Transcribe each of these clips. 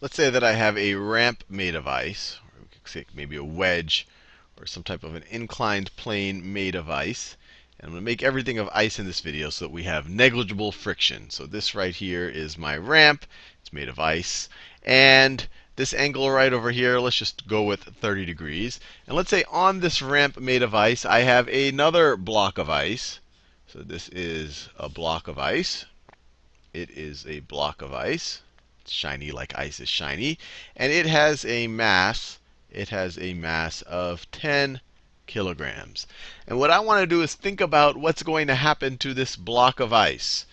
let's say that I have a ramp made of ice, or we could say maybe a wedge, or some type of an inclined plane made of ice. And I'm going to make everything of ice in this video so that we have negligible friction. So this right here is my ramp. It's made of ice. And this angle right over here, let's just go with 30 degrees. And let's say on this ramp made of ice, I have another block of ice. So this is a block of ice. It is a block of ice. It's shiny like ice is shiny. And it has a mass. It has a mass of 10 kilograms. And what I want to do is think about what's going to happen to this block of ice.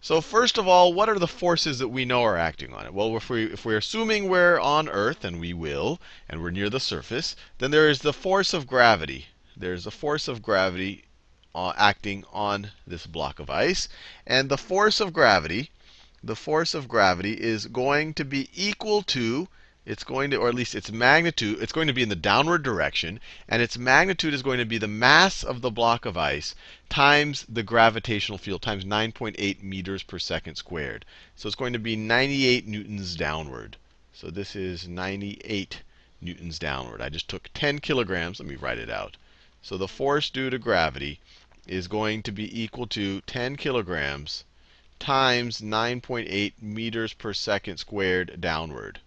So first of all, what are the forces that we know are acting on it? Well, if, we, if we're assuming we're on Earth, and we will, and we're near the surface, then there is the force of gravity. There's a force of gravity uh, acting on this block of ice. And the force of gravity, the force of gravity is going to be equal to it's going to, or at least its magnitude, it's going to be in the downward direction. And its magnitude is going to be the mass of the block of ice times the gravitational field, times 9.8 meters per second squared. So it's going to be 98 newtons downward. So this is 98 newtons downward. I just took 10 kilograms. Let me write it out. So the force due to gravity is going to be equal to 10 kilograms times 9.8 meters per second squared downward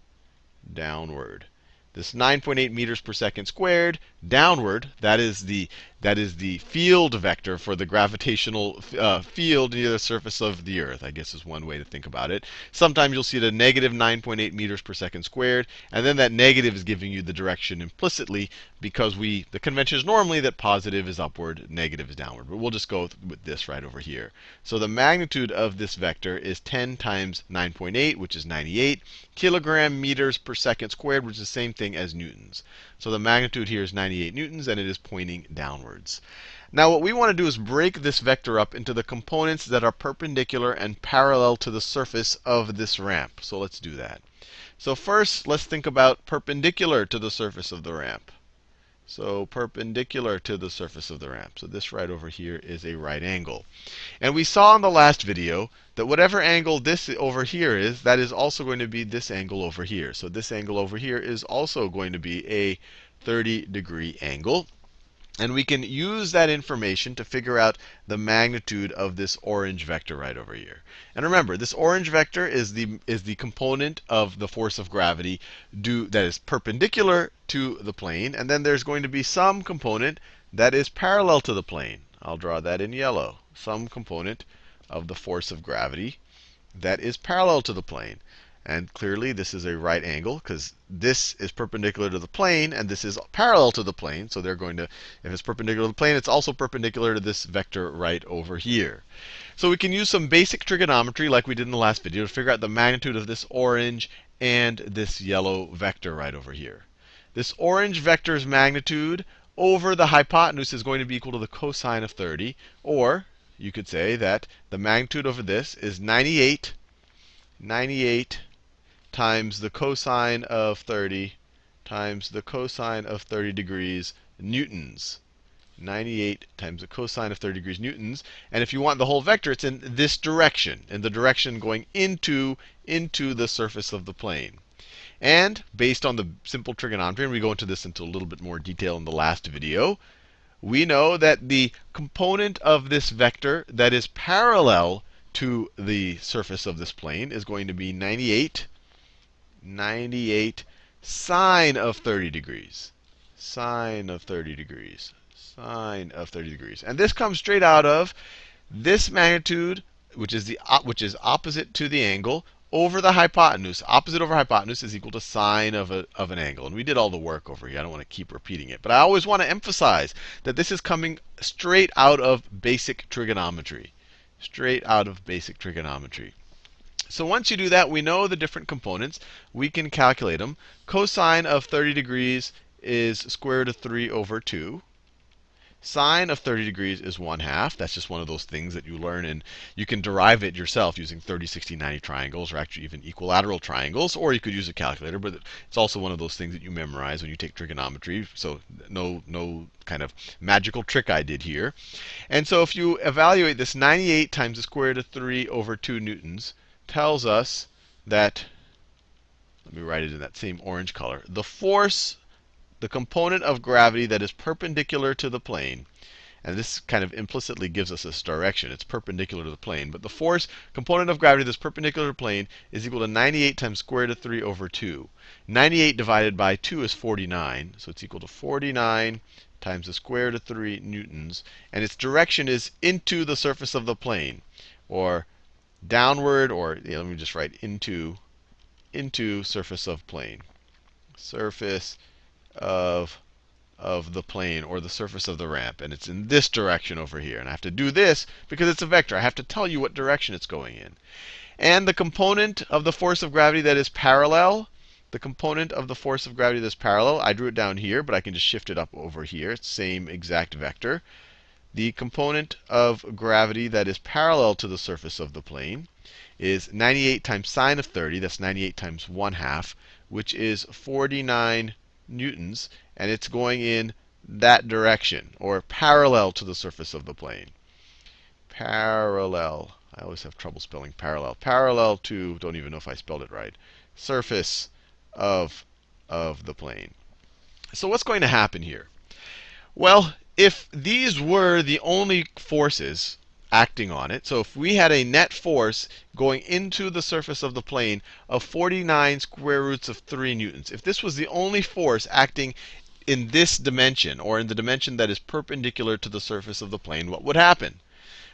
downward. This 9.8 meters per second squared downward, that is the that is the field vector for the gravitational uh, field near the surface of the Earth, I guess is one way to think about it. Sometimes you'll see it at negative 9.8 meters per second squared. And then that negative is giving you the direction implicitly because we the convention is normally that positive is upward, negative is downward. But we'll just go with this right over here. So the magnitude of this vector is 10 times 9.8, which is 98 kilogram meters per second squared, which is the same thing as newtons. So the magnitude here is 98 newtons, and it is pointing downwards. Now what we want to do is break this vector up into the components that are perpendicular and parallel to the surface of this ramp. So let's do that. So first, let's think about perpendicular to the surface of the ramp. So perpendicular to the surface of the ramp. So this right over here is a right angle. And we saw in the last video that whatever angle this over here is, that is also going to be this angle over here. So this angle over here is also going to be a 30 degree angle. And we can use that information to figure out the magnitude of this orange vector right over here. And remember, this orange vector is the, is the component of the force of gravity due, that is perpendicular to the plane. And then there's going to be some component that is parallel to the plane. I'll draw that in yellow. Some component of the force of gravity that is parallel to the plane. And clearly, this is a right angle because this is perpendicular to the plane, and this is parallel to the plane. So they're going to, if it's perpendicular to the plane, it's also perpendicular to this vector right over here. So we can use some basic trigonometry like we did in the last video to figure out the magnitude of this orange and this yellow vector right over here. This orange vector's magnitude over the hypotenuse is going to be equal to the cosine of 30. Or you could say that the magnitude over this is 98, 98 times the cosine of 30 times the cosine of 30 degrees newtons. 98 times the cosine of 30 degrees newtons. And if you want the whole vector, it's in this direction, in the direction going into, into the surface of the plane. And based on the simple trigonometry, and we go into this into a little bit more detail in the last video, we know that the component of this vector that is parallel to the surface of this plane is going to be 98, 98 sine of 30 degrees. Sine of 30 degrees. Sine of 30 degrees. And this comes straight out of this magnitude, which is, the, which is opposite to the angle, over the hypotenuse. Opposite over hypotenuse is equal to sine of, a, of an angle. And we did all the work over here. I don't want to keep repeating it. But I always want to emphasize that this is coming straight out of basic trigonometry. Straight out of basic trigonometry. So once you do that, we know the different components. We can calculate them. Cosine of 30 degrees is square root of 3 over 2. Sine of 30 degrees is 1 half. That's just one of those things that you learn, and you can derive it yourself using 30, 60, 90 triangles, or actually even equilateral triangles, or you could use a calculator. But it's also one of those things that you memorize when you take trigonometry. So no, no kind of magical trick I did here. And so if you evaluate this, 98 times the square root of 3 over 2 newtons tells us that let me write it in that same orange color. The force, the component of gravity that is perpendicular to the plane, and this kind of implicitly gives us this direction. It's perpendicular to the plane. But the force component of gravity that's perpendicular to the plane is equal to 98 times square root of 3 over 2. 98 divided by 2 is 49. So it's equal to 49 times the square root of 3 newtons. And its direction is into the surface of the plane, or downward, or let me just write into, into surface of plane. Surface of of the plane or the surface of the ramp. And it's in this direction over here. And I have to do this because it's a vector. I have to tell you what direction it's going in. And the component of the force of gravity that is parallel, the component of the force of gravity that's parallel, I drew it down here, but I can just shift it up over here. It's same exact vector. The component of gravity that is parallel to the surface of the plane is 98 times sine of 30. That's 98 times 1 half, which is 49 newtons and it's going in that direction, or parallel to the surface of the plane. Parallel. I always have trouble spelling parallel. Parallel to, don't even know if I spelled it right, surface of, of the plane. So what's going to happen here? Well, if these were the only forces acting on it, so if we had a net force going into the surface of the plane of 49 square roots of 3 newtons, if this was the only force acting in this dimension, or in the dimension that is perpendicular to the surface of the plane, what would happen?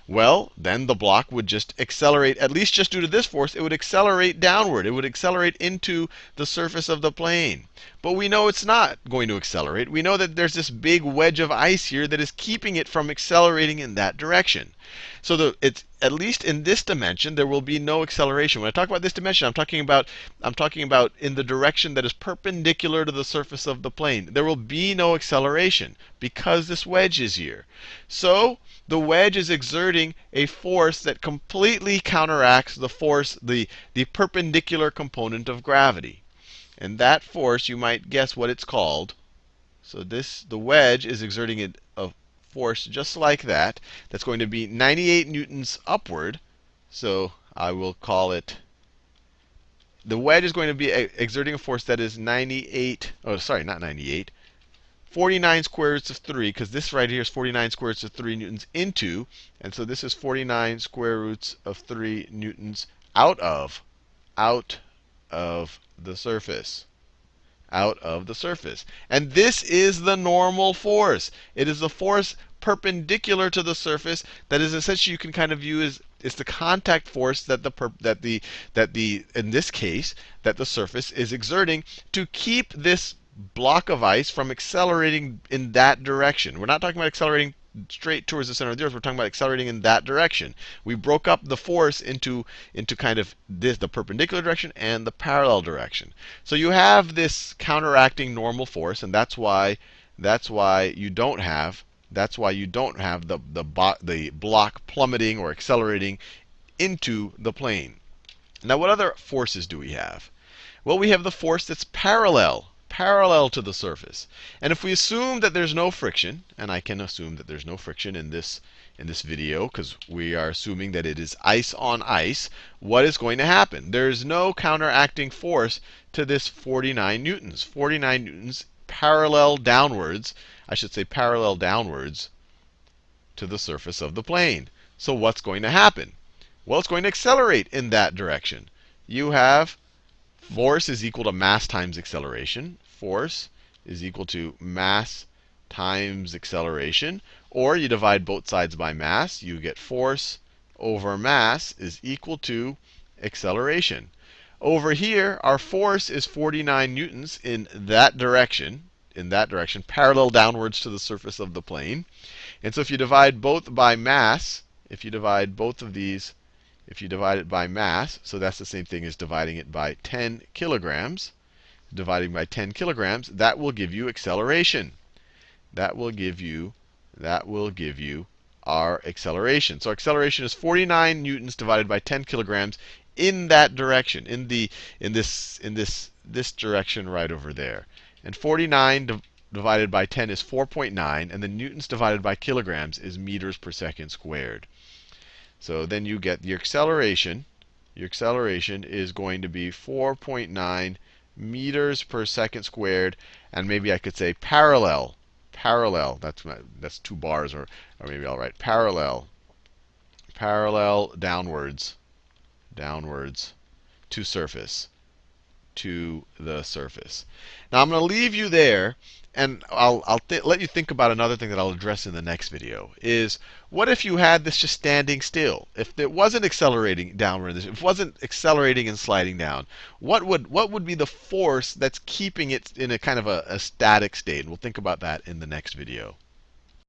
Well, then the block would just accelerate, at least just due to this force, it would accelerate downward. It would accelerate into the surface of the plane. But we know it's not going to accelerate. We know that there's this big wedge of ice here that is keeping it from accelerating in that direction. So the, it's at least in this dimension, there will be no acceleration. When I talk about this dimension, I'm talking about I'm talking about in the direction that is perpendicular to the surface of the plane. There will be no acceleration because this wedge is here. So the wedge is exerting a force that completely counteracts the force, the, the perpendicular component of gravity. And that force, you might guess what it's called. So this, the wedge is exerting a force just like that. That's going to be 98 newtons upward. So I will call it, the wedge is going to be exerting a force that is 98, oh, sorry, not 98, 49 square roots of 3, because this right here is 49 square roots of 3 newtons into, and so this is 49 square roots of 3 newtons out of, out of the surface. Out of the surface. And this is the normal force. It is the force perpendicular to the surface that is essentially you can kind of view as it's the contact force that the that the that the in this case that the surface is exerting to keep this block of ice from accelerating in that direction. We're not talking about accelerating straight towards the center of the earth. We're talking about accelerating in that direction. We broke up the force into, into kind of this, the perpendicular direction and the parallel direction. So you have this counteracting normal force, and that's why that's why you don't have that's why you don't have the, the, the block plummeting or accelerating into the plane. Now, what other forces do we have? Well, we have the force that's parallel parallel to the surface. And if we assume that there's no friction, and I can assume that there's no friction in this in this video because we are assuming that it is ice on ice, what is going to happen? There's no counteracting force to this 49 newtons. 49 newtons parallel downwards, I should say parallel downwards to the surface of the plane. So what's going to happen? Well, it's going to accelerate in that direction. You have force is equal to mass times acceleration force is equal to mass times acceleration. Or you divide both sides by mass. You get force over mass is equal to acceleration. Over here, our force is 49 newtons in that direction, in that direction, parallel downwards to the surface of the plane. And so if you divide both by mass, if you divide both of these, if you divide it by mass, so that's the same thing as dividing it by 10 kilograms, dividing by 10 kilograms, that will give you acceleration. That will give you, that will give you our acceleration. So acceleration is 49 newtons divided by 10 kilograms in that direction, in the in this in this this direction right over there. And 49 div divided by 10 is 4.9, and the newtons divided by kilograms is meters per second squared. So then you get your acceleration. Your acceleration is going to be 4.9 meters per second squared. And maybe I could say parallel. Parallel. That's, my, that's two bars, or, or maybe I'll write parallel. Parallel downwards. Downwards to surface to the surface. Now I'm going to leave you there, and I'll, I'll let you think about another thing that I'll address in the next video. Is what if you had this just standing still? If it wasn't accelerating downward, if it wasn't accelerating and sliding down, what would what would be the force that's keeping it in a kind of a, a static state? And we'll think about that in the next video.